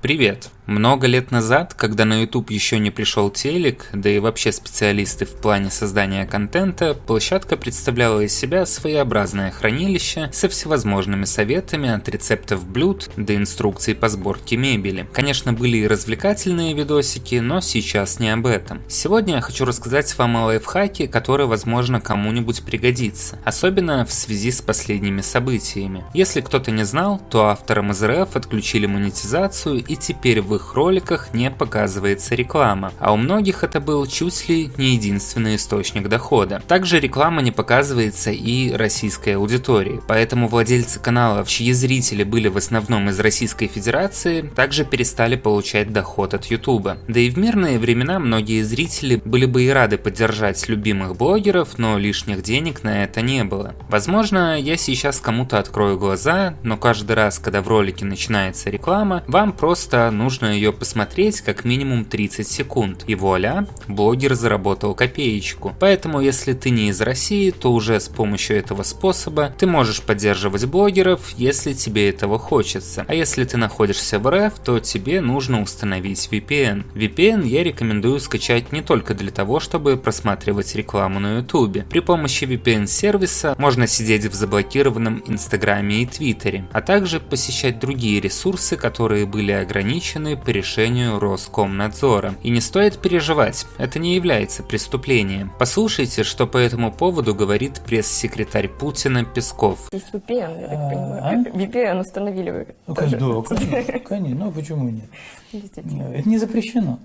Привет! Много лет назад, когда на YouTube еще не пришел телек, да и вообще специалисты в плане создания контента, площадка представляла из себя своеобразное хранилище со всевозможными советами от рецептов блюд до инструкций по сборке мебели. Конечно, были и развлекательные видосики, но сейчас не об этом. Сегодня я хочу рассказать вам о лайфхаке, который, возможно, кому-нибудь пригодится, особенно в связи с последними событиями. Если кто-то не знал, то авторам из РФ отключили монетизацию и теперь в их роликах не показывается реклама, а у многих это был чуть ли не единственный источник дохода. Также реклама не показывается и российской аудитории, поэтому владельцы каналов, чьи зрители были в основном из Российской Федерации, также перестали получать доход от YouTube. Да и в мирные времена многие зрители были бы и рады поддержать любимых блогеров, но лишних денег на это не было. Возможно, я сейчас кому-то открою глаза, но каждый раз, когда в ролике начинается реклама, вам просто нужно ее посмотреть как минимум 30 секунд, и вуаля, блогер заработал копеечку. Поэтому если ты не из России, то уже с помощью этого способа ты можешь поддерживать блогеров, если тебе этого хочется. А если ты находишься в РФ, то тебе нужно установить VPN. VPN я рекомендую скачать не только для того, чтобы просматривать рекламу на YouTube. При помощи VPN сервиса можно сидеть в заблокированном Инстаграме и Твиттере, а также посещать другие ресурсы, которые были ограничены по решению Роскомнадзора. И не стоит переживать, это не является преступлением. Послушайте, что по этому поводу говорит пресс-секретарь Путина Песков. Есть VPN, я так понимаю. А? VPN установили вы. Ну, тоже. да, конечно, конечно, ну почему нет? Это не запрещено.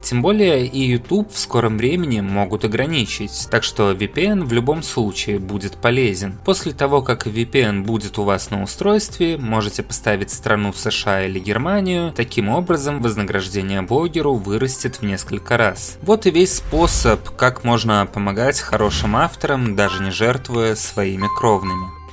Тем более и YouTube в скором времени могут ограничить, так что VPN в любом случае будет полезен. После того, как VPN будет у вас на устройстве, можете поставить страну США или Германию, таким образом вознаграждение блогеру вырастет в несколько раз. Вот и весь способ, как можно помогать хорошим авторам, даже не жертвуя своими кровными.